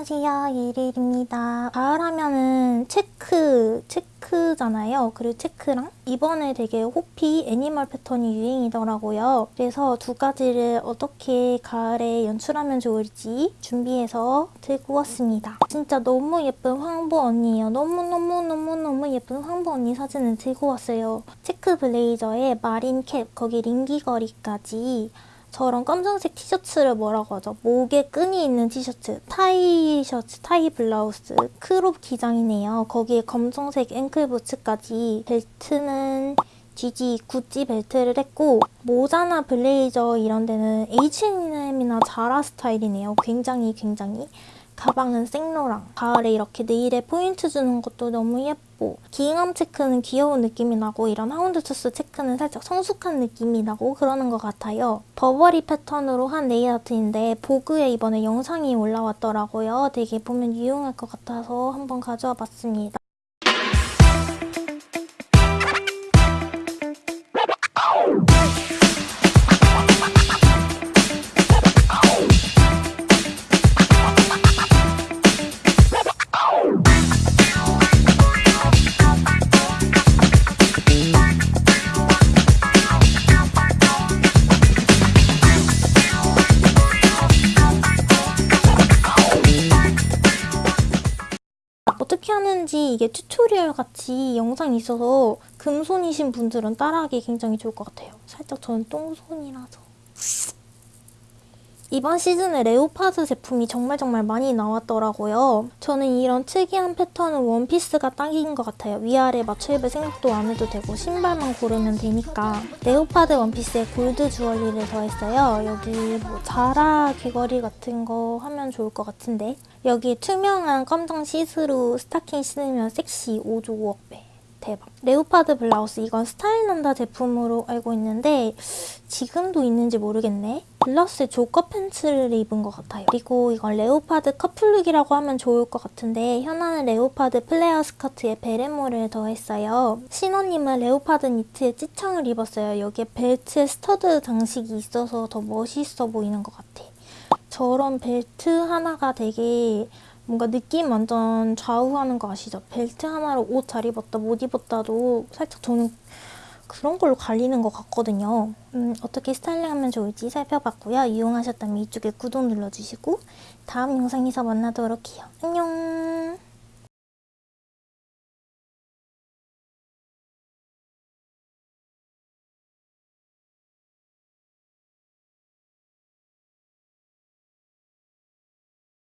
안녕하세요 예릴입니다. 가을하면은 체크 체크잖아요. 그리고 체크랑 이번에 되게 호피 animal 패턴이 유행이더라고요. 그래서 두 가지를 어떻게 가을에 연출하면 좋을지 준비해서 들고 왔습니다. 진짜 너무 예쁜 황보 언니예요. 너무너무너무너무 예쁜 황보 언니 사진을 들고 왔어요. 체크 블레이저에 marine cap 거기 링 귀걸이까지 저런 검정색 티셔츠를 뭐라고 하죠? 목에 끈이 있는 티셔츠, 타이 셔츠, 타이 블라우스, crop 기장이네요. 거기에 검정색 앵클 부츠까지 벨트는 GG 구찌 벨트를 했고 모자나 블레이저 이런 데는 H&M이나 자라 스타일이네요. 굉장히 굉장히. 가방은 생로랑. 가을에 이렇게 네일에 포인트 주는 것도 너무 예뻐. gingham 체크는 귀여운 느낌이 나고 이런 houndstooth 체크는 살짝 성숙한 느낌이 나고 그러는 것 같아요. 버버리 패턴으로 한 네일 아트인데 보그에 이번에 영상이 올라왔더라고요. 되게 보면 유용할 것 같아서 한번 가져와 봤습니다 어떻게 하는지 이게 tutorial 같이 영상이 있어서 금손이신 분들은 따라하기 굉장히 좋을 것 같아요. 살짝 저는 똥손이라서. 이번 시즌에 leopard 제품이 정말 정말 많이 나왔더라고요. 저는 이런 특이한 패턴은 원피스가 딱인 것 같아요. 위아래 맞춰 입을 생각도 안 해도 되고 신발만 고르면 되니까 leopard 원피스에 골드 주얼리를 더했어요. 여기 뭐 자라 귀걸이 같은 거 하면 좋을 것 같은데 여기 투명한 검정 시스루 스타킹 신으면 섹시 5조 5억 배 대박 leopard 블라우스 이건 스타일 난다 제품으로 알고 있는데 지금도 있는지 모르겠네. 블라우스에 jogger 팬츠를 입은 것 같아요. 그리고 이건 leopard 커플룩이라고 하면 좋을 것 같은데 현아는 leopard 플레어 스커트에 베레모를 더했어요. 신원님은 leopard 니트에 찢청을 입었어요. 여기에 벨트에 stud 장식이 있어서 더 멋있어 보이는 것 같아. 저런 벨트 하나가 되게 뭔가 느낌 완전 좌우하는 거 아시죠? 벨트 하나로 옷 잘 입었다 못 입었다도 살짝 저는 그런 걸로 갈리는 것 같거든요. 음, 어떻게 스타일링하면 좋을지 살펴봤고요. 이용하셨다면 이쪽에 구독 눌러주시고 다음 영상에서 만나도록 해요. 안녕!